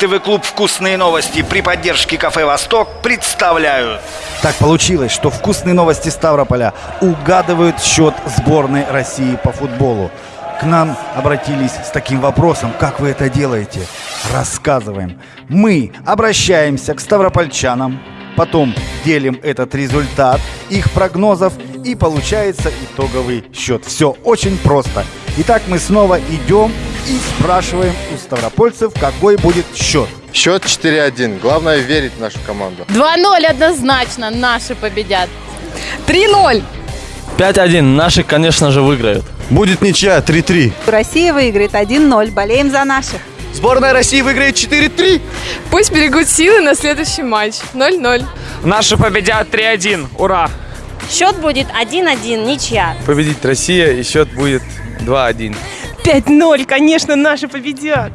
ТВ-клуб «Вкусные новости» при поддержке кафе «Восток» представляют. Так получилось, что вкусные новости Ставрополя угадывают счет сборной России по футболу. К нам обратились с таким вопросом, как вы это делаете? Рассказываем. Мы обращаемся к ставропольчанам, потом делим этот результат их прогнозов и получается итоговый счет. Все очень просто. Итак, мы снова идем и спрашиваем у ставропольцев, какой будет счет. Счет 4-1. Главное верить в нашу команду. 2-0 однозначно наши победят. 3-0. 5-1. Наши, конечно же, выиграют. Будет ничья 3-3. Россия выиграет 1-0. Болеем за наших. Сборная России выиграет 4-3. Пусть берегут силы на следующий матч. 0-0. Наши победят 3-1. Ура! Счет будет 1-1, ничья. Победит Россия и счет будет 2-1. 5-0, конечно, наши победят.